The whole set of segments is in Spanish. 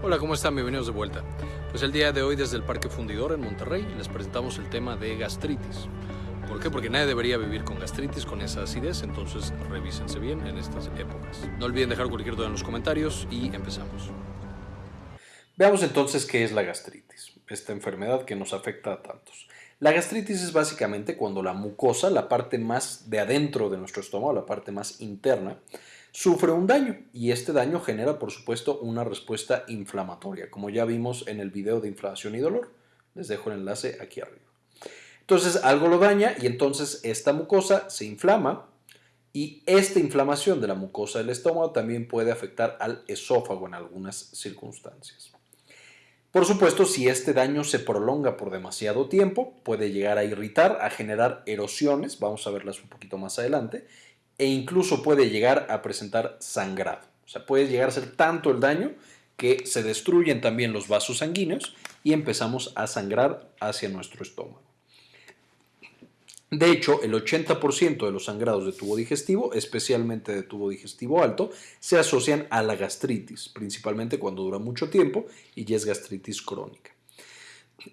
Hola, ¿cómo están? Bienvenidos de vuelta. Pues el día de hoy desde el Parque Fundidor en Monterrey les presentamos el tema de gastritis. ¿Por qué? Porque nadie debería vivir con gastritis, con esa acidez, entonces revísense bien en estas épocas. No olviden dejar cualquier duda en los comentarios y empezamos. Veamos entonces qué es la gastritis, esta enfermedad que nos afecta a tantos. La gastritis es básicamente cuando la mucosa, la parte más de adentro de nuestro estómago, la parte más interna, sufre un daño y este daño genera por supuesto una respuesta inflamatoria, como ya vimos en el video de inflamación y dolor. Les dejo el enlace aquí arriba. Entonces algo lo daña y entonces esta mucosa se inflama y esta inflamación de la mucosa del estómago también puede afectar al esófago en algunas circunstancias. Por supuesto, si este daño se prolonga por demasiado tiempo, puede llegar a irritar, a generar erosiones, vamos a verlas un poquito más adelante, e incluso puede llegar a presentar sangrado. O sea, puede llegar a ser tanto el daño que se destruyen también los vasos sanguíneos y empezamos a sangrar hacia nuestro estómago. De hecho, el 80% de los sangrados de tubo digestivo, especialmente de tubo digestivo alto, se asocian a la gastritis, principalmente cuando dura mucho tiempo y ya es gastritis crónica.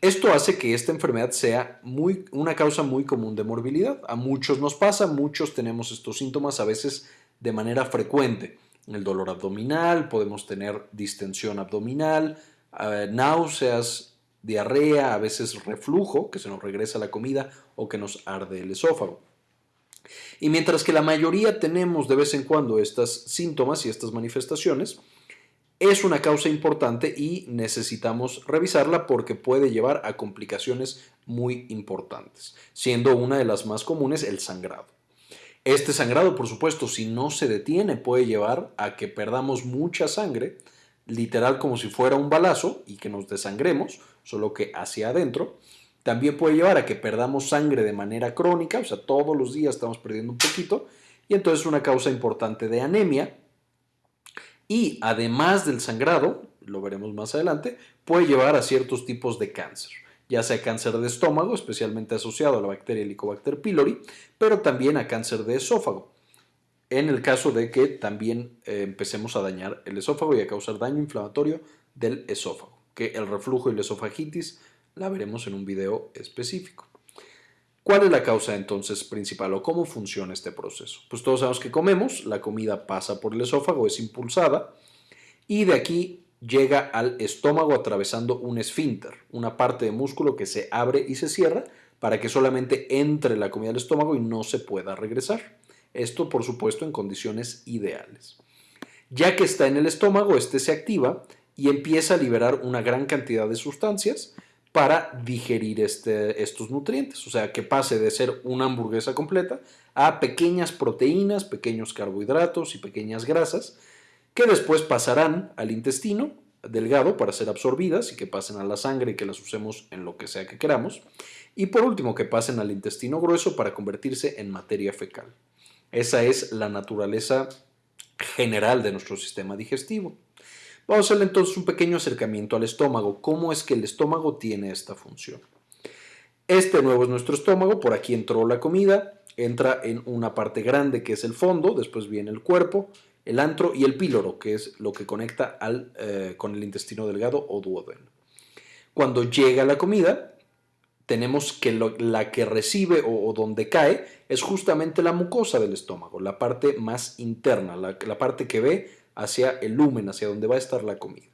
Esto hace que esta enfermedad sea muy, una causa muy común de morbilidad. A muchos nos pasa, muchos tenemos estos síntomas a veces de manera frecuente. El dolor abdominal, podemos tener distensión abdominal, eh, náuseas, diarrea, a veces reflujo, que se nos regresa la comida o que nos arde el esófago. Y mientras que la mayoría tenemos de vez en cuando estos síntomas y estas manifestaciones, es una causa importante y necesitamos revisarla porque puede llevar a complicaciones muy importantes, siendo una de las más comunes el sangrado. Este sangrado, por supuesto, si no se detiene, puede llevar a que perdamos mucha sangre, literal como si fuera un balazo y que nos desangremos, solo que hacia adentro. También puede llevar a que perdamos sangre de manera crónica, o sea, todos los días estamos perdiendo un poquito, y entonces es una causa importante de anemia, y además del sangrado, lo veremos más adelante, puede llevar a ciertos tipos de cáncer, ya sea cáncer de estómago, especialmente asociado a la bacteria Helicobacter pylori, pero también a cáncer de esófago, en el caso de que también eh, empecemos a dañar el esófago y a causar daño inflamatorio del esófago, que el reflujo y la esofagitis la veremos en un video específico. ¿Cuál es la causa entonces principal o cómo funciona este proceso? Pues todos sabemos que comemos, la comida pasa por el esófago, es impulsada y de aquí llega al estómago atravesando un esfínter, una parte de músculo que se abre y se cierra para que solamente entre la comida al estómago y no se pueda regresar. Esto, por supuesto, en condiciones ideales. Ya que está en el estómago, este se activa y empieza a liberar una gran cantidad de sustancias para digerir este, estos nutrientes. O sea, que pase de ser una hamburguesa completa a pequeñas proteínas, pequeños carbohidratos y pequeñas grasas que después pasarán al intestino delgado para ser absorbidas y que pasen a la sangre y que las usemos en lo que sea que queramos. Y por último, que pasen al intestino grueso para convertirse en materia fecal. Esa es la naturaleza general de nuestro sistema digestivo. Vamos a hacer entonces un pequeño acercamiento al estómago. ¿Cómo es que el estómago tiene esta función? Este nuevo es nuestro estómago, por aquí entró la comida, entra en una parte grande que es el fondo, después viene el cuerpo, el antro y el píloro, que es lo que conecta eh, con el intestino delgado o duodeno. Cuando llega la comida, tenemos que la que recibe o, donde cae es justamente la mucosa del estómago, la parte más interna, la parte que ve hacia el lumen, hacia donde va a estar la comida.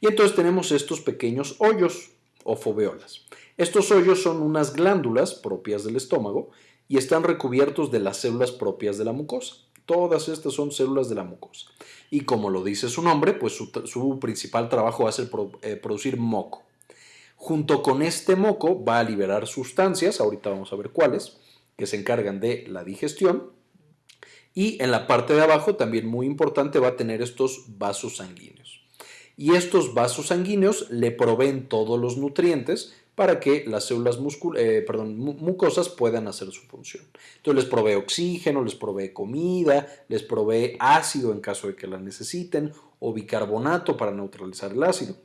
Y entonces tenemos estos pequeños hoyos o foveolas. Estos hoyos son unas glándulas propias del estómago y están recubiertos de las células propias de la mucosa. Todas estas son células de la mucosa. Y como lo dice su nombre, pues su, principal trabajo va a ser eh, producir moco. Junto con este moco va a liberar sustancias, ahorita vamos a ver cuáles, que se encargan de la digestión y en la parte de abajo, también muy importante, va a tener estos vasos sanguíneos. Y estos vasos sanguíneos le proveen todos los nutrientes para que las células eh, mucosas puedan hacer su función. Entonces les provee oxígeno, les provee comida, les provee ácido en caso de que la necesiten o bicarbonato para neutralizar el ácido.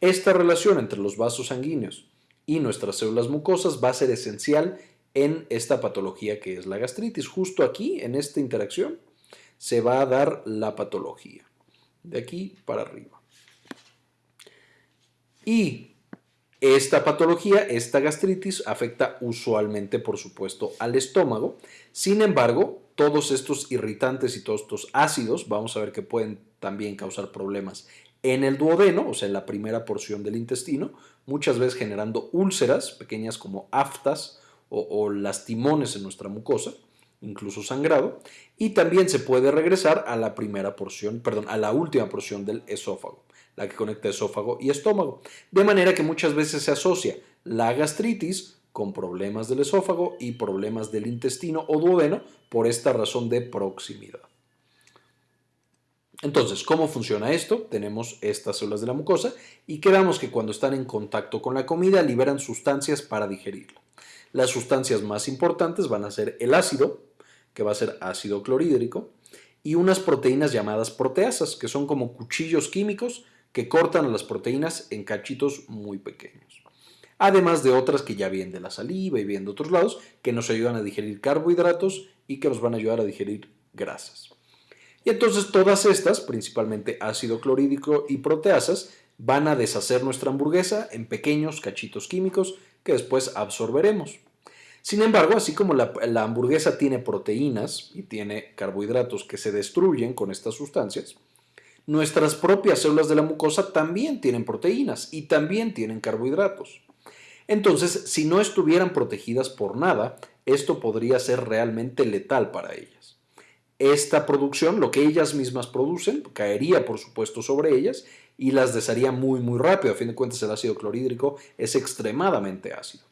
Esta relación entre los vasos sanguíneos y nuestras células mucosas va a ser esencial en esta patología que es la gastritis. Justo aquí, en esta interacción, se va a dar la patología. De aquí para arriba. Y esta patología, esta gastritis, afecta usualmente, por supuesto, al estómago. Sin embargo, todos estos irritantes y todos estos ácidos, vamos a ver que pueden también causar problemas en el duodeno, o sea, en la primera porción del intestino, muchas veces generando úlceras pequeñas como aftas o, lastimones en nuestra mucosa, incluso sangrado, y también se puede regresar a la primera porción, perdón, a la última porción del esófago la que conecta esófago y estómago. De manera que muchas veces se asocia la gastritis con problemas del esófago y problemas del intestino o duodeno por esta razón de proximidad. Entonces, ¿cómo funciona esto? Tenemos estas células de la mucosa y quedamos que cuando están en contacto con la comida liberan sustancias para digerirla. Las sustancias más importantes van a ser el ácido, que va a ser ácido clorhídrico, y unas proteínas llamadas proteasas, que son como cuchillos químicos que cortan las proteínas en cachitos muy pequeños. Además de otras que ya vienen de la saliva y vienen de otros lados, que nos ayudan a digerir carbohidratos y que nos van a ayudar a digerir grasas. Y entonces todas estas, principalmente ácido clorhídrico y proteasas, van a deshacer nuestra hamburguesa en pequeños cachitos químicos que después absorberemos. Sin embargo, así como la, hamburguesa tiene proteínas y tiene carbohidratos que se destruyen con estas sustancias, Nuestras propias células de la mucosa también tienen proteínas y también tienen carbohidratos. Entonces, si no estuvieran protegidas por nada, esto podría ser realmente letal para ellas. Esta producción, lo que ellas mismas producen, caería por supuesto sobre ellas y las desharía muy muy rápido. A fin de cuentas el ácido clorhídrico es extremadamente ácido.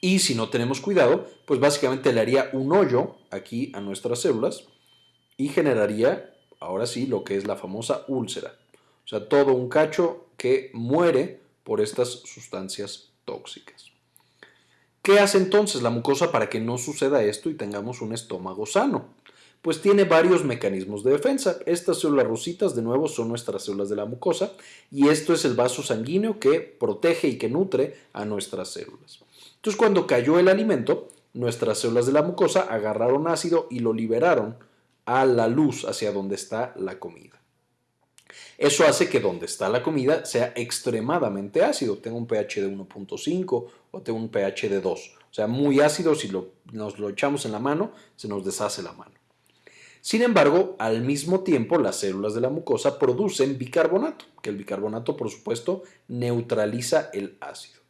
Y si no tenemos cuidado, pues básicamente le haría un hoyo aquí a nuestras células y generaría, ahora sí, lo que es la famosa úlcera. O sea, todo un cacho que muere por estas sustancias tóxicas. ¿Qué hace entonces la mucosa para que no suceda esto y tengamos un estómago sano? Pues tiene varios mecanismos de defensa. Estas células rositas, de nuevo, son nuestras células de la mucosa y esto es el vaso sanguíneo que protege y que nutre a nuestras células. Entonces, cuando cayó el alimento, nuestras células de la mucosa agarraron ácido y lo liberaron a la luz hacia donde está la comida. Eso hace que donde está la comida sea extremadamente ácido, tenga un pH de 1.5 o tenga un pH de 2. O sea, muy ácido, si nos lo echamos en la mano, se nos deshace la mano. Sin embargo, al mismo tiempo, las células de la mucosa producen bicarbonato, que el bicarbonato, por supuesto, neutraliza el ácido.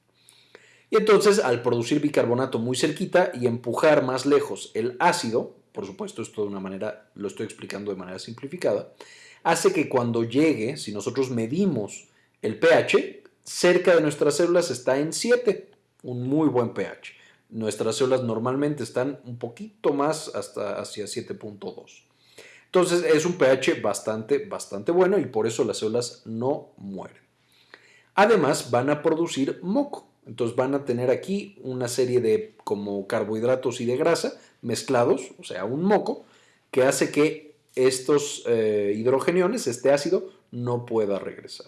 Y entonces, al producir bicarbonato muy cerquita y empujar más lejos el ácido, por supuesto esto de una manera, lo estoy explicando de manera simplificada, hace que cuando llegue, si nosotros medimos el pH, cerca de nuestras células está en 7, un muy buen pH. Nuestras células normalmente están un poquito más hasta hacia 7.2. Entonces es un pH bastante, bastante bueno y por eso las células no mueren. Además van a producir moco. Entonces van a tener aquí una serie de como carbohidratos y de grasa mezclados, o sea, un moco, que hace que estos eh, hidrogeniones, este ácido, no pueda regresar.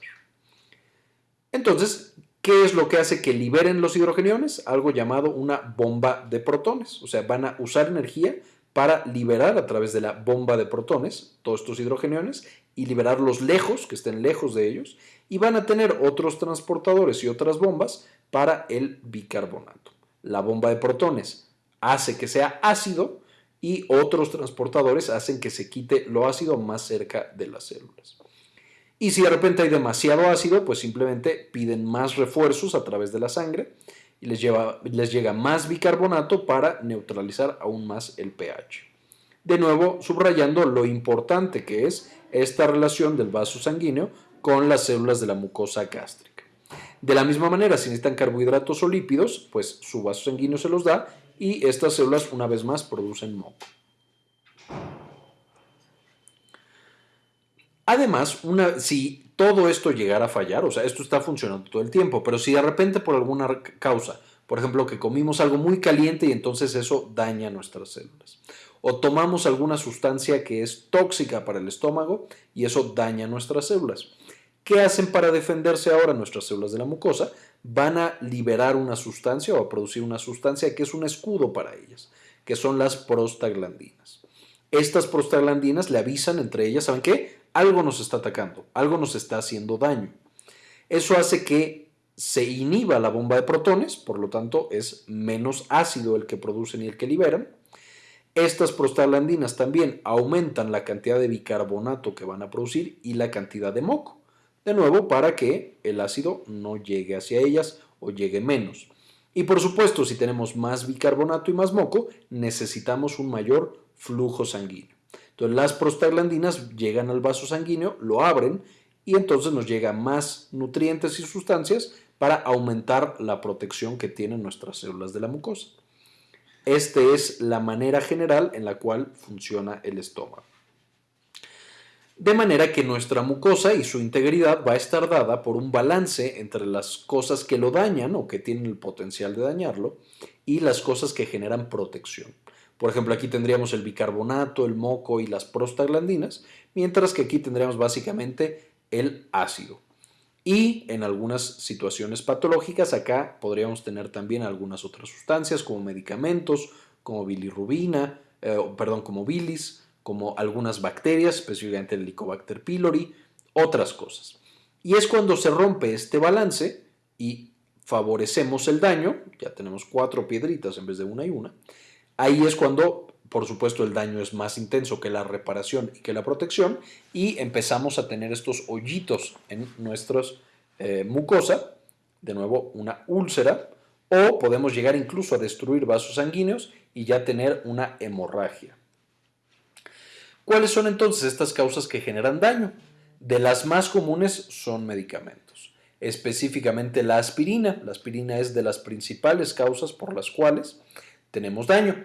Entonces, ¿qué es lo que hace que liberen los hidrogeniones? Algo llamado una bomba de protones. O sea, van a usar energía para liberar a través de la bomba de protones todos estos hidrogeniones y liberarlos lejos, que estén lejos de ellos, y van a tener otros transportadores y otras bombas para el bicarbonato. La bomba de protones hace que sea ácido y otros transportadores hacen que se quite lo ácido más cerca de las células. Y si de repente hay demasiado ácido, pues simplemente piden más refuerzos a través de la sangre y les, lleva, les llega más bicarbonato para neutralizar aún más el pH. De nuevo, subrayando lo importante que es esta relación del vaso sanguíneo con las células de la mucosa gástrica. De la misma manera, si necesitan carbohidratos o lípidos, pues su vaso sanguíneo se los da y estas células una vez más producen moco. Además, una, si todo esto llegara a fallar, o sea, esto está funcionando todo el tiempo, pero si de repente por alguna causa, por ejemplo, que comimos algo muy caliente y entonces eso daña nuestras células, o tomamos alguna sustancia que es tóxica para el estómago y eso daña nuestras células. ¿Qué hacen para defenderse ahora nuestras células de la mucosa? Van a liberar una sustancia o a producir una sustancia que es un escudo para ellas, que son las prostaglandinas. Estas prostaglandinas le avisan entre ellas, ¿saben qué? algo nos está atacando, algo nos está haciendo daño. Eso hace que se inhiba la bomba de protones, por lo tanto es menos ácido el que producen y el que liberan. Estas prostaglandinas también aumentan la cantidad de bicarbonato que van a producir y la cantidad de moco. De nuevo, para que el ácido no llegue hacia ellas o llegue menos. Y por supuesto, si tenemos más bicarbonato y más moco, necesitamos un mayor flujo sanguíneo. Entonces las prostaglandinas llegan al vaso sanguíneo, lo abren y entonces nos llegan más nutrientes y sustancias para aumentar la protección que tienen nuestras células de la mucosa. Esta es la manera general en la cual funciona el estómago. De manera que nuestra mucosa y su integridad va a estar dada por un balance entre las cosas que lo dañan o que tienen el potencial de dañarlo y las cosas que generan protección. Por ejemplo, aquí tendríamos el bicarbonato, el moco y las prostaglandinas, mientras que aquí tendríamos básicamente el ácido. Y en algunas situaciones patológicas acá podríamos tener también algunas otras sustancias como medicamentos, como bilirrubina, eh, perdón, como bilis, como algunas bacterias, específicamente el Helicobacter pylori, otras cosas. Y es cuando se rompe este balance y favorecemos el daño, ya tenemos cuatro piedritas en vez de una y una, ahí es cuando por supuesto el daño es más intenso que la reparación y que la protección y empezamos a tener estos hoyitos en nuestras eh, mucosa, de nuevo una úlcera, o podemos llegar incluso a destruir vasos sanguíneos y ya tener una hemorragia. ¿Cuáles son entonces estas causas que generan daño? De las más comunes son medicamentos, específicamente la aspirina. La aspirina es de las principales causas por las cuales tenemos daño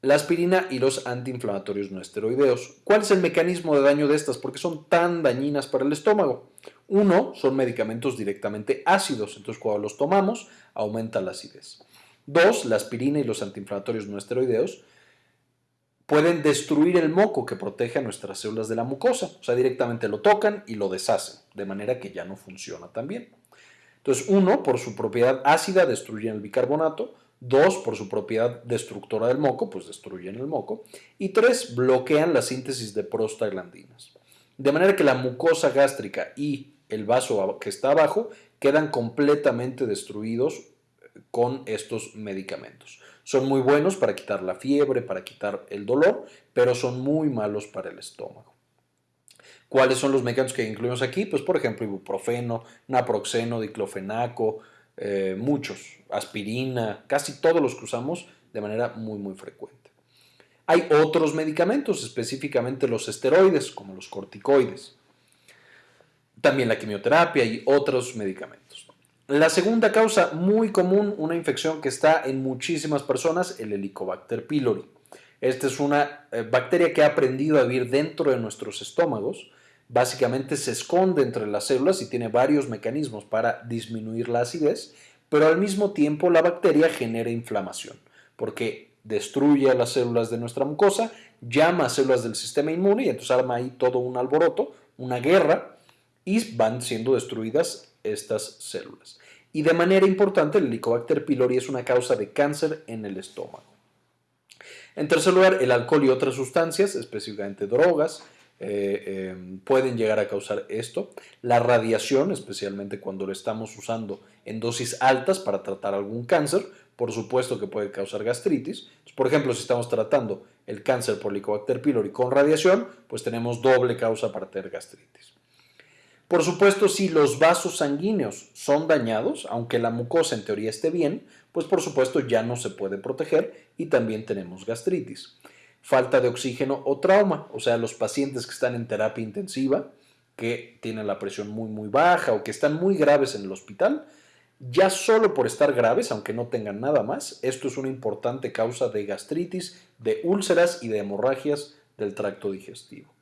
la aspirina y los antiinflamatorios no esteroideos. ¿Cuál es el mecanismo de daño de estas? ¿Por qué son tan dañinas para el estómago? Uno, son medicamentos directamente ácidos, entonces cuando los tomamos aumenta la acidez. Dos, la aspirina y los antiinflamatorios no esteroideos pueden destruir el moco que protege a nuestras células de la mucosa, o sea, directamente lo tocan y lo deshacen, de manera que ya no funciona tan bien. Entonces, uno, por su propiedad ácida, destruyen el bicarbonato, Dos, por su propiedad destructora del moco, pues destruyen el moco. Y tres, bloquean la síntesis de prostaglandinas. De manera que la mucosa gástrica y el vaso que está abajo quedan completamente destruidos eh, con estos medicamentos. Son muy buenos para quitar la fiebre, para quitar el dolor, pero son muy malos para el estómago. ¿Cuáles son los medicamentos que incluimos aquí? Pues por ejemplo ibuprofeno, naproxeno, diclofenaco, eh, muchos, aspirina, casi todos los que usamos de manera muy muy frecuente. Hay otros medicamentos, específicamente los esteroides, como los corticoides. También la quimioterapia y otros medicamentos. La segunda causa muy común, una infección que está en muchísimas personas, el Helicobacter pylori. Esta es una eh, bacteria que ha aprendido a vivir dentro de nuestros estómagos básicamente se esconde entre las células y tiene varios mecanismos para disminuir la acidez, pero al mismo tiempo la bacteria genera inflamación, porque destruye las células de nuestra mucosa, llama a células del sistema inmune y entonces arma ahí todo un alboroto, una guerra, y van siendo destruidas estas células. Y de manera importante, el Helicobacter pylori es una causa de cáncer en el estómago. En tercer lugar, el alcohol y otras sustancias, específicamente drogas, eh, em, pueden llegar a causar esto. La radiación, especialmente cuando lo estamos usando en dosis altas para tratar algún cáncer, por supuesto que puede causar gastritis. Por ejemplo, si estamos tratando el cáncer por Helicobacter pylori con radiación, pues tenemos doble causa para tener gastritis. Por supuesto, si los vasos sanguíneos son dañados, aunque la mucosa en teoría esté bien, pues por supuesto ya no se puede proteger y también tenemos gastritis falta de oxígeno o trauma, o sea, los pacientes que están en terapia intensiva, que tienen la presión muy muy baja o que están muy graves en el hospital, ya solo por estar graves, aunque no tengan nada más, esto es una importante causa de gastritis, de úlceras y de hemorragias del tracto digestivo.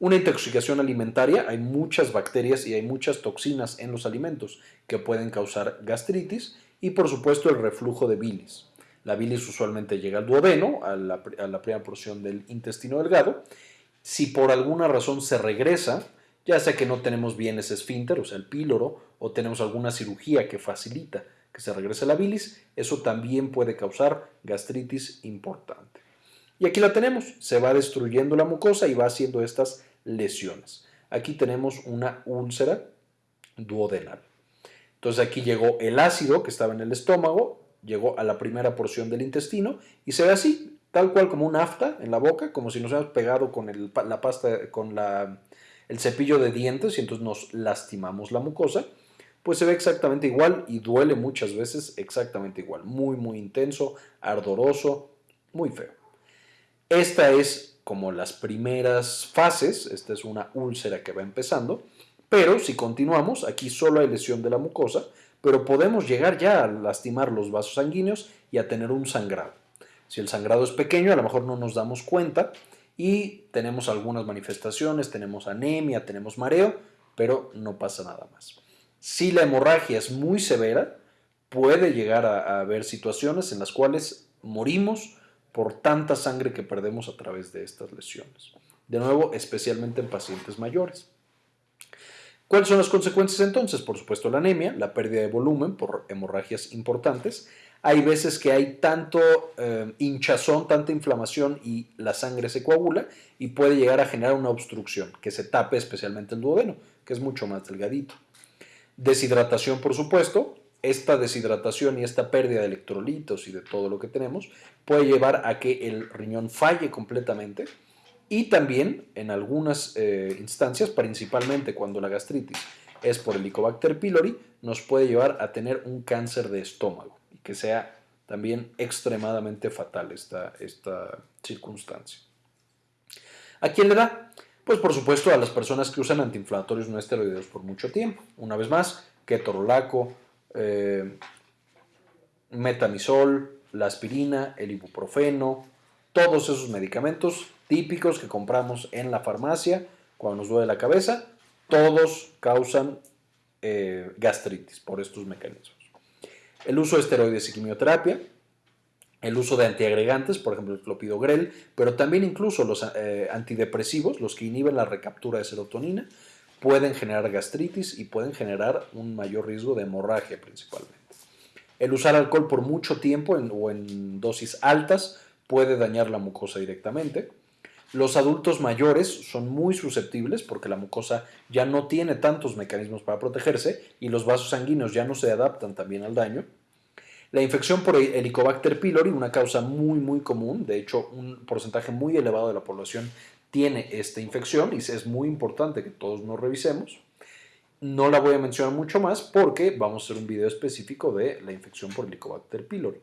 Una intoxicación alimentaria, hay muchas bacterias y hay muchas toxinas en los alimentos que pueden causar gastritis y por supuesto el reflujo de bilis. La bilis usualmente llega al duodeno, a la, primera porción del intestino delgado. Si por alguna razón se regresa, ya sea que no tenemos bien ese esfínter, o sea, el píloro, o tenemos alguna cirugía que facilita que se regrese la bilis, eso también puede causar gastritis importante. Y aquí la tenemos, se va destruyendo la mucosa y va haciendo estas lesiones. Aquí tenemos una úlcera duodenal. Entonces aquí llegó el ácido que estaba en el estómago, llegó a la primera porción del intestino y se ve así, tal cual como un afta en la boca, como si nos hubiéramos pegado con la pasta, con el cepillo de dientes y entonces nos lastimamos la mucosa, pues se ve exactamente igual y duele muchas veces exactamente igual, muy muy intenso, ardoroso, muy feo. Esta es como las primeras fases, esta es una úlcera que va empezando, pero si continuamos, aquí solo hay lesión de la mucosa, pero podemos llegar ya a lastimar los vasos sanguíneos y a tener un sangrado. Si el sangrado es pequeño, a lo mejor no nos damos cuenta y tenemos algunas manifestaciones, tenemos anemia, tenemos mareo, pero no pasa nada más. Si la hemorragia es muy severa, puede llegar a, haber situaciones en las cuales morimos por tanta sangre que perdemos a través de estas lesiones. De nuevo, especialmente en pacientes mayores. ¿Cuáles son las consecuencias entonces? Por supuesto la anemia, la pérdida de volumen por hemorragias importantes. Hay veces que hay tanto eh, hinchazón, tanta inflamación y la sangre se coagula y puede llegar a generar una obstrucción, que se tape especialmente el duodeno, que es mucho más delgadito. Deshidratación, por supuesto. Esta deshidratación y esta pérdida de electrolitos y de todo lo que tenemos puede llevar a que el riñón falle completamente y también en algunas eh, instancias, principalmente cuando la gastritis es por Helicobacter pylori, nos puede llevar a tener un cáncer de estómago y que sea también extremadamente fatal esta, esta circunstancia. ¿A quién le da? Pues por supuesto a las personas que usan antiinflamatorios no esteroideos por mucho tiempo. Una vez más, ketorolaco, eh, metamisol, la aspirina, el ibuprofeno, todos esos medicamentos típicos que compramos en la farmacia cuando nos duele la cabeza, todos causan eh, gastritis por estos mecanismos. El uso de esteroides y quimioterapia, el uso de antiagregantes, por ejemplo el clopidogrel, pero también incluso los eh, antidepresivos, los que inhiben la recaptura de serotonina, pueden generar gastritis y pueden generar un mayor riesgo de hemorragia principalmente. El usar alcohol por mucho tiempo o en dosis altas puede dañar la mucosa directamente. Los adultos mayores son muy susceptibles porque la mucosa ya no tiene tantos mecanismos para protegerse y los vasos sanguíneos ya no se adaptan también al daño. La infección por Helicobacter pylori, una causa muy muy común, de hecho un porcentaje muy elevado de la población tiene esta infección y es muy importante que todos nos revisemos. No la voy a mencionar mucho más porque vamos a hacer un video específico de la infección por Helicobacter pylori.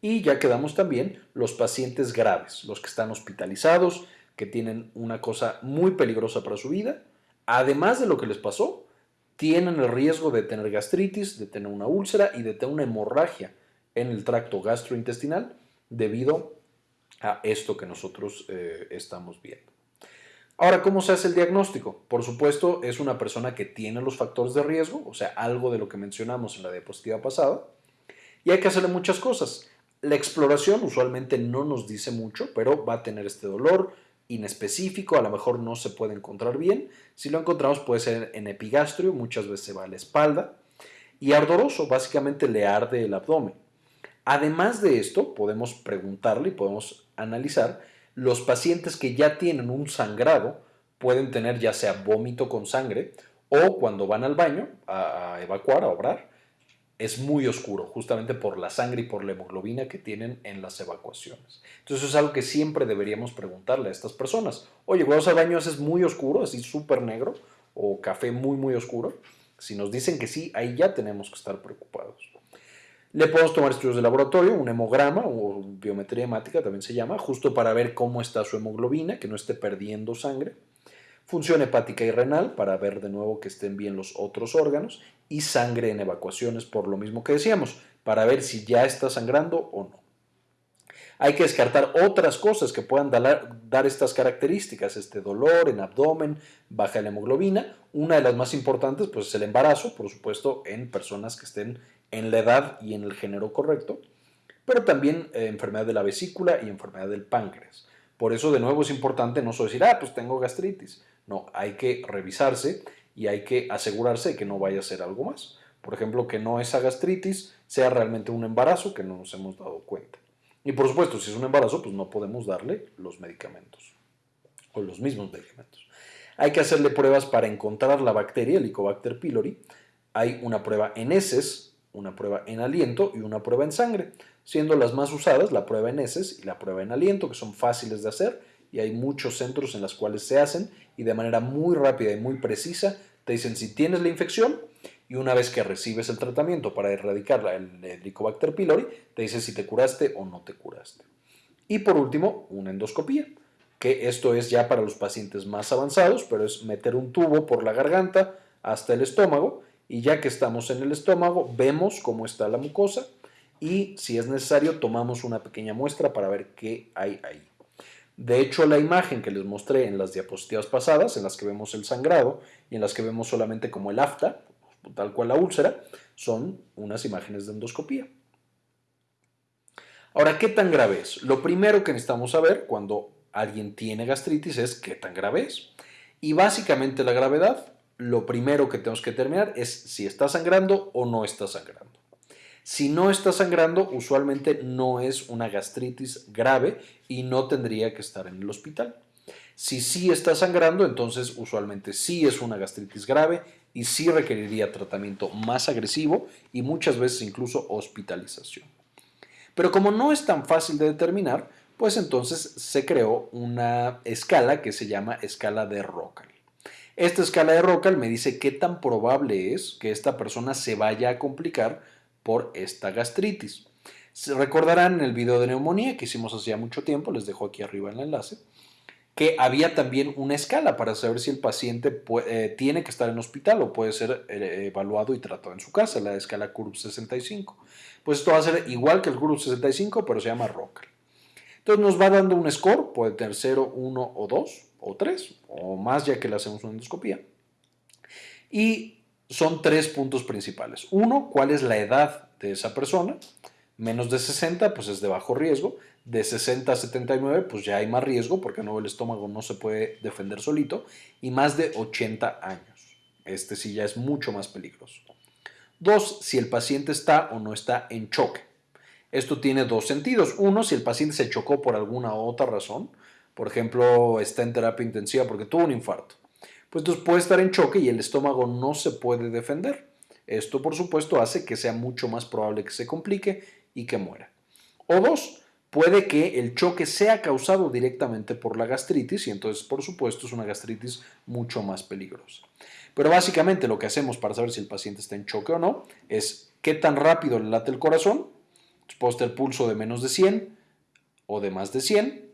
Y ya quedamos también los pacientes graves, los que están hospitalizados, que tienen una cosa muy peligrosa para su vida. Además de lo que les pasó, tienen el riesgo de tener gastritis, de tener una úlcera y de tener una hemorragia en el tracto gastrointestinal debido a esto que nosotros eh, estamos viendo. Ahora, ¿cómo se hace el diagnóstico? Por supuesto, es una persona que tiene los factores de riesgo, o sea, algo de lo que mencionamos en la diapositiva pasada, y hay que hacerle muchas cosas. La exploración usualmente no nos dice mucho, pero va a tener este dolor inespecífico, a lo mejor no se puede encontrar bien. Si lo encontramos puede ser en epigastrio, muchas veces se va a la espalda. Y ardoroso, básicamente le arde el abdomen. Además de esto, podemos preguntarle y podemos analizar los pacientes que ya tienen un sangrado pueden tener ya sea vómito con sangre o cuando van al baño a, evacuar, a obrar, es muy oscuro, justamente por la sangre y por la hemoglobina que tienen en las evacuaciones. Entonces es algo que siempre deberíamos preguntarle a estas personas. Oye, cuando al baño es muy oscuro, así súper negro, o café muy, muy oscuro. Si nos dicen que sí, ahí ya tenemos que estar preocupados. Le podemos tomar estudios de laboratorio, un hemograma o biometría hemática también se llama, justo para ver cómo está su hemoglobina, que no esté perdiendo sangre función hepática y renal para ver de nuevo que estén bien los otros órganos y sangre en evacuaciones por lo mismo que decíamos, para ver si ya está sangrando o no. Hay que descartar otras cosas que puedan dar, estas características, este dolor en abdomen, baja la hemoglobina. Una de las más importantes pues, es el embarazo, por supuesto, en personas que estén en la edad y en el género correcto, pero también eh, enfermedad de la vesícula y enfermedad del páncreas. Por eso, de nuevo, es importante no solo decir, ah, pues tengo gastritis. No, hay que revisarse y hay que asegurarse de que no vaya a ser algo más. Por ejemplo, que no esa gastritis sea realmente un embarazo que no nos hemos dado cuenta. Y por supuesto, si es un embarazo, pues no podemos darle los medicamentos o los mismos medicamentos. Hay que hacerle pruebas para encontrar la bacteria, Helicobacter pylori. Hay una prueba en heces, una prueba en aliento y una prueba en sangre, siendo las más usadas la prueba en heces y la prueba en aliento, que son fáciles de hacer y hay muchos centros en los cuales se hacen y de manera muy rápida y muy precisa te dicen si tienes la infección y una vez que recibes el tratamiento para erradicar el Helicobacter pylori, te dice si te curaste o no te curaste. Y por último, una endoscopía, que esto es ya para los pacientes más avanzados, pero es meter un tubo por la garganta hasta el estómago y ya que estamos en el estómago, vemos cómo está la mucosa y si es necesario tomamos una pequeña muestra para ver qué hay ahí. De hecho, la imagen que les mostré en las diapositivas pasadas, en las que vemos el sangrado y en las que vemos solamente como el afta, tal cual la úlcera, son unas imágenes de endoscopía. Ahora, ¿qué tan grave es? Lo primero que necesitamos saber cuando alguien tiene gastritis es qué tan grave es. Y básicamente la gravedad, lo primero que tenemos que determinar es si está sangrando o no está sangrando. Si no está sangrando, usualmente no es una gastritis grave y no tendría que estar en el hospital. Si sí está sangrando, entonces usualmente sí es una gastritis grave y sí requeriría tratamiento más agresivo y muchas veces incluso hospitalización. Pero como no es tan fácil de determinar, pues entonces se creó una escala que se llama escala de Rocal. Esta escala de Rocal me dice qué tan probable es que esta persona se vaya a complicar por esta gastritis. Se recordarán en el video de neumonía que hicimos hace ya mucho tiempo, les dejo aquí arriba el enlace, que había también una escala para saber si el paciente eh, tiene que estar en hospital o puede ser eh, evaluado y tratado en su casa, la escala CURB 65. Pues esto va a ser igual que el CURB 65, pero se llama ROCAL. Entonces nos va dando un score, puede tener 0, 1 o 2 o 3 o más ya que le hacemos una endoscopía. Y son tres puntos principales. Uno, cuál es la edad de esa persona. Menos de 60, pues es de bajo riesgo de 60 a 79, pues ya hay más riesgo porque no el estómago no se puede defender solito, y más de 80 años. Este sí ya es mucho más peligroso. Dos, si el paciente está o no está en choque. Esto tiene dos sentidos. Uno, si el paciente se chocó por alguna otra razón, por ejemplo, está en terapia intensiva porque tuvo un infarto, pues entonces puede estar en choque y el estómago no se puede defender. Esto, por supuesto, hace que sea mucho más probable que se complique y que muera. O dos, puede que el choque sea causado directamente por la gastritis y entonces por supuesto es una gastritis mucho más peligrosa. Pero básicamente lo que hacemos para saber si el paciente está en choque o no es qué tan rápido le late el corazón, puede tener pulso de menos de 100 o de más de 100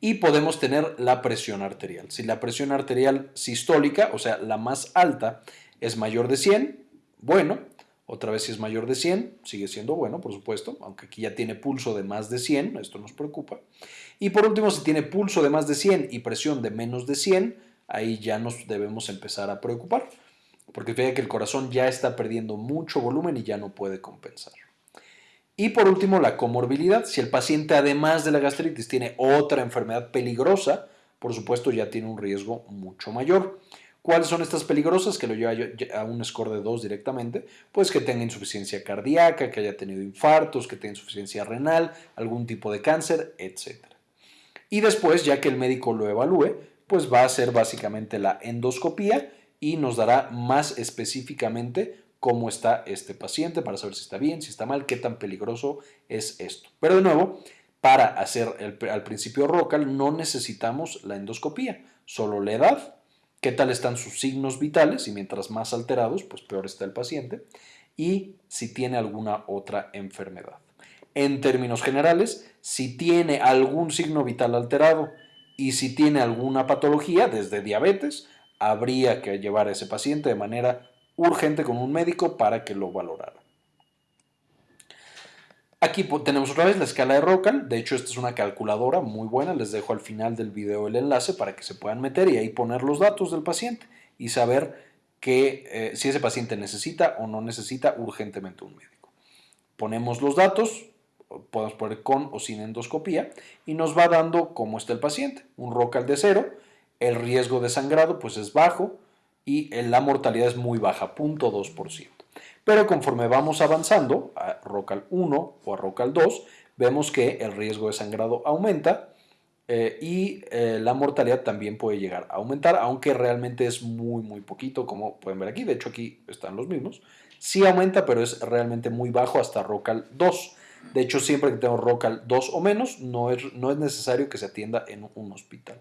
y podemos tener la presión arterial. Si la presión arterial sistólica, o sea, la más alta, es mayor de 100, bueno, otra vez si es mayor de 100, sigue siendo bueno, por supuesto, aunque aquí ya tiene pulso de más de 100, esto nos preocupa. Y por último, si tiene pulso de más de 100 y presión de menos de 100, ahí ya nos debemos empezar a preocupar, porque fíjate que el corazón ya está perdiendo mucho volumen y ya no puede compensar. Y por último, la comorbilidad. Si el paciente además de la gastritis tiene otra enfermedad peligrosa, por supuesto ya tiene un riesgo mucho mayor. ¿Cuáles son estas peligrosas que lo lleva a un score de 2 directamente? Pues que tenga insuficiencia cardíaca, que haya tenido infartos, que tenga insuficiencia renal, algún tipo de cáncer, etc. Y después, ya que el médico lo evalúe, pues va a hacer básicamente la endoscopía y nos dará más específicamente cómo está este paciente para saber si está bien, si está mal, qué tan peligroso es esto. Pero de nuevo, para hacer al principio ROCAL no necesitamos la endoscopía, solo la edad, qué tal están sus signos vitales y mientras más alterados, pues peor está el paciente y si tiene alguna otra enfermedad. En términos generales, si tiene algún signo vital alterado y si tiene alguna patología, desde diabetes, habría que llevar a ese paciente de manera urgente con un médico para que lo valorara. Aquí tenemos otra vez la escala de Rocan. De hecho, esta es una calculadora muy buena. Les dejo al final del video el enlace para que se puedan meter y ahí poner los datos del paciente y saber que, eh, si ese paciente necesita o no necesita urgentemente un médico. Ponemos los datos, podemos poner con o sin endoscopía y nos va dando cómo está el paciente. Un Rocal de cero, el riesgo de sangrado pues es bajo y la mortalidad es muy baja, 0.2%. Pero conforme vamos avanzando a ROCAL 1 o a ROCAL 2, vemos que el riesgo de sangrado aumenta, eh, y eh, la mortalidad también puede llegar a aumentar, aunque realmente es muy, muy poquito, como pueden ver aquí. De hecho, aquí están los mismos. Sí aumenta, pero es realmente muy bajo hasta ROCAL 2. De hecho, siempre que tengo ROCAL 2 o menos, no es, no es necesario que se atienda en un hospital.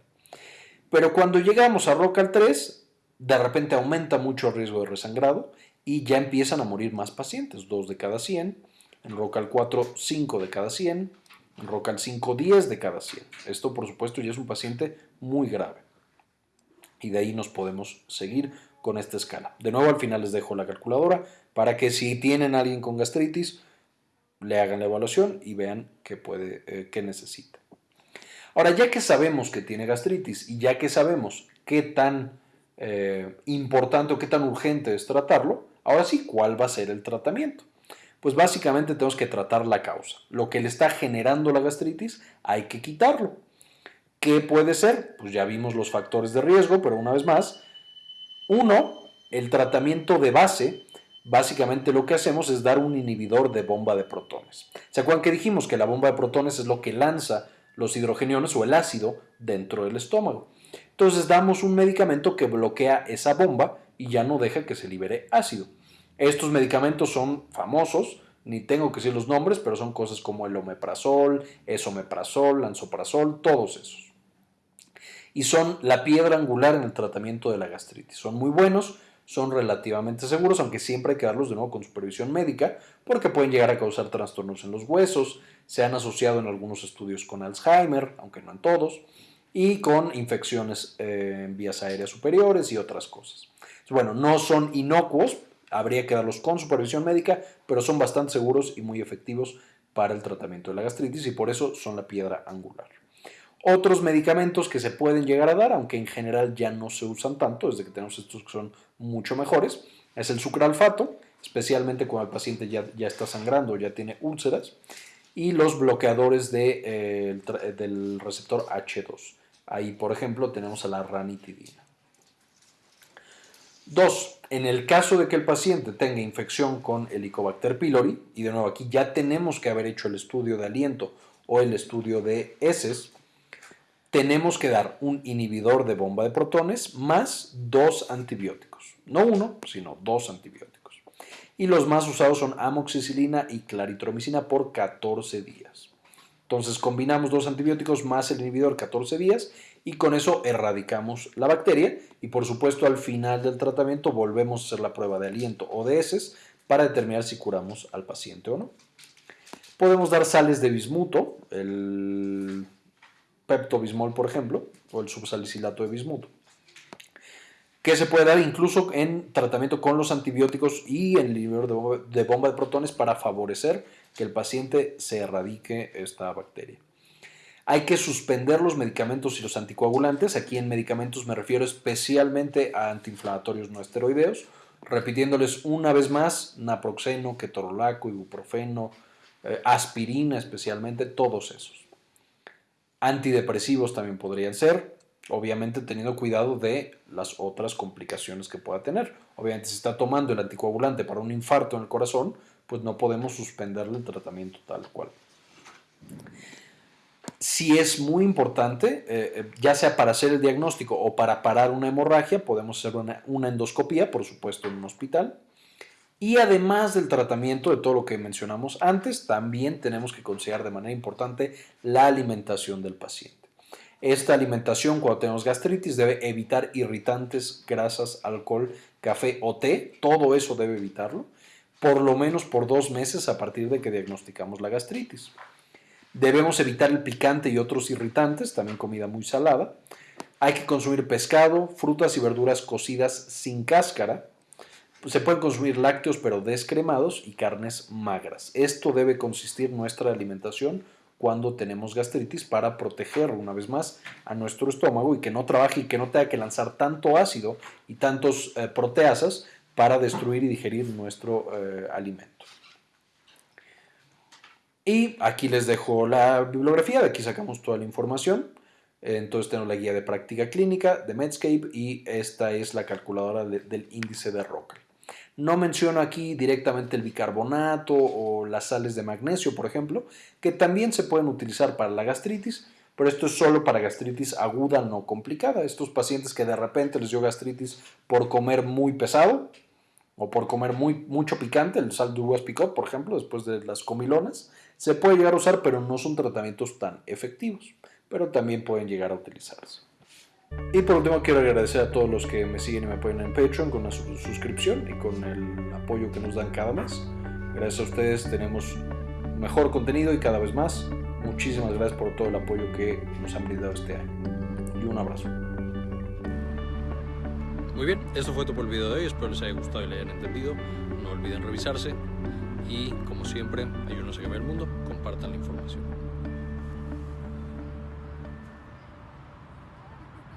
Pero cuando llegamos a ROCAL 3, de repente aumenta mucho el riesgo de resangrado y ya empiezan a morir más pacientes, 2 de cada 100, en ROCAL 4, 5 de cada 100, Rocal 5, 10 de cada 100. Esto, por supuesto, ya es un paciente muy grave. Y de ahí nos podemos seguir con esta escala. De nuevo, al final les dejo la calculadora para que si tienen a alguien con gastritis, le hagan la evaluación y vean qué, puede, eh, qué necesita. Ahora, ya que sabemos que tiene gastritis y ya que sabemos qué tan eh, importante o qué tan urgente es tratarlo, ahora sí, ¿cuál va a ser el tratamiento? Pues básicamente tenemos que tratar la causa. Lo que le está generando la gastritis hay que quitarlo. ¿Qué puede ser? Pues ya vimos los factores de riesgo, pero una vez más, uno, el tratamiento de base, básicamente lo que hacemos es dar un inhibidor de bomba de protones. ¿Se acuerdan que dijimos que la bomba de protones es lo que lanza los hidrogeniones o el ácido dentro del estómago? Entonces damos un medicamento que bloquea esa bomba y ya no deja que se libere ácido. Estos medicamentos son famosos, ni tengo que decir los nombres, pero son cosas como el omeprazol, esomeprazol, lansoprazol, todos esos. Y son la piedra angular en el tratamiento de la gastritis. Son muy buenos, son relativamente seguros, aunque siempre hay que darlos de nuevo con supervisión médica, porque pueden llegar a causar trastornos en los huesos, se han asociado en algunos estudios con Alzheimer, aunque no en todos, y con infecciones eh, en vías aéreas superiores y otras cosas. Bueno, no son inocuos, Habría que darlos con supervisión médica, pero son bastante seguros y muy efectivos para el tratamiento de la gastritis y por eso son la piedra angular. Otros medicamentos que se pueden llegar a dar, aunque en general ya no se usan tanto, desde que tenemos estos que son mucho mejores, es el sucralfato, especialmente cuando el paciente ya, ya está sangrando ya tiene úlceras, y los bloqueadores de, eh, del receptor H2. Ahí, por ejemplo, tenemos a la ranitidina. Dos, en el caso de que el paciente tenga infección con Helicobacter pylori, y de nuevo aquí ya tenemos que haber hecho el estudio de aliento o el estudio de heces, tenemos que dar un inhibidor de bomba de protones más dos antibióticos. No uno, sino dos antibióticos. Y los más usados son amoxicilina y claritromicina por 14 días. Entonces combinamos dos antibióticos más el inhibidor 14 días y con eso erradicamos la bacteria y por supuesto al final del tratamiento volvemos a hacer la prueba de aliento o de heces para determinar si curamos al paciente o no. Podemos dar sales de bismuto, el peptobismol por ejemplo, o el subsalicilato de bismuto, que se puede dar incluso en tratamiento con los antibióticos y el inhibidor de bomba de protones para favorecer que el paciente se erradique esta bacteria. Hay que suspender los medicamentos y los anticoagulantes. Aquí en medicamentos me refiero especialmente a antiinflamatorios no esteroideos, repitiéndoles una vez más naproxeno, ketorolaco, ibuprofeno, eh, aspirina especialmente, todos esos. Antidepresivos también podrían ser, obviamente teniendo cuidado de las otras complicaciones que pueda tener. Obviamente si está tomando el anticoagulante para un infarto en el corazón, pues no podemos suspenderle el tratamiento tal cual si es muy importante, eh, eh, ya sea para hacer el diagnóstico o para parar una hemorragia, podemos hacer una, endoscopía, por supuesto, en un hospital. Y además del tratamiento de todo lo que mencionamos antes, también tenemos que considerar de manera importante la alimentación del paciente. Esta alimentación, cuando tenemos gastritis, debe evitar irritantes, grasas, alcohol, café o té. Todo eso debe evitarlo, por lo menos por dos meses a partir de que diagnosticamos la gastritis. Debemos evitar el picante y otros irritantes, también comida muy salada. Hay que consumir pescado, frutas y verduras cocidas sin cáscara. Se pueden consumir lácteos pero descremados y carnes magras. Esto debe consistir nuestra alimentación cuando tenemos gastritis para proteger una vez más a nuestro estómago y que no trabaje y que no tenga que lanzar tanto ácido y tantos eh, proteasas para destruir y digerir nuestro eh, alimento. Y aquí les dejo la bibliografía, de aquí sacamos toda la información. Entonces tenemos la guía de práctica clínica de Medscape y esta es la calculadora del índice de Roca. No menciono aquí directamente el bicarbonato o las sales de magnesio, por ejemplo, que también se pueden utilizar para la gastritis, pero esto es solo para gastritis aguda no complicada. Estos pacientes que de repente les dio gastritis por comer muy pesado o por comer muy, mucho picante, el sal de picot, por ejemplo, después de las comilonas, se puede llegar a usar, pero no son tratamientos tan efectivos, pero también pueden llegar a utilizarse. Y por último quiero agradecer a todos los que me siguen y me apoyan en Patreon con la suscripción y con el apoyo que nos dan cada mes. Gracias a ustedes tenemos mejor contenido y cada vez más. Muchísimas gracias por todo el apoyo que nos han brindado este año. Y un abrazo. Muy bien, eso fue todo por el video de hoy. Espero les haya gustado y le hayan entendido. No olviden revisarse. Y como siempre, ayúdenos a cambiar el mundo. Compartan la información.